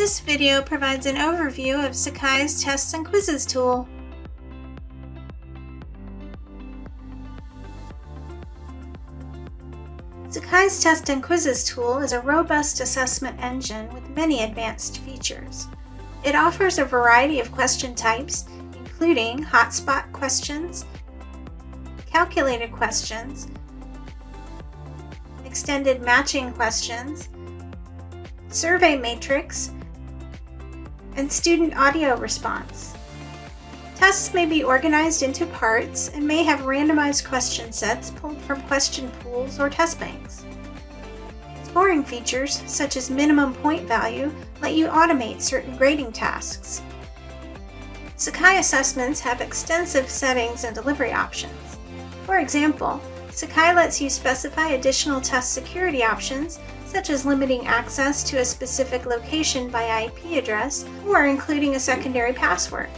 This video provides an overview of Sakai's Tests and Quizzes tool. Sakai's Test and Quizzes tool is a robust assessment engine with many advanced features. It offers a variety of question types, including hotspot questions, calculated questions, extended matching questions, survey matrix, and student audio response. Tests may be organized into parts and may have randomized question sets pulled from question pools or test banks. Scoring features, such as minimum point value, let you automate certain grading tasks. Sakai assessments have extensive settings and delivery options. For example, Sakai lets you specify additional test security options such as limiting access to a specific location by IP address or including a secondary password.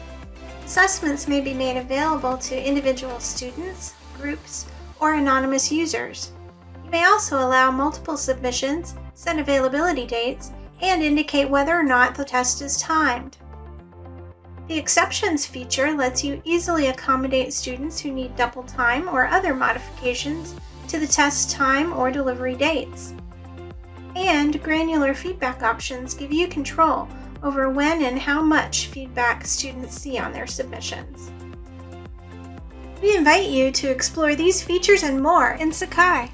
Assessments may be made available to individual students, groups, or anonymous users. You may also allow multiple submissions, set availability dates, and indicate whether or not the test is timed. The Exceptions feature lets you easily accommodate students who need double time or other modifications to the test time or delivery dates and granular feedback options give you control over when and how much feedback students see on their submissions. We invite you to explore these features and more in Sakai.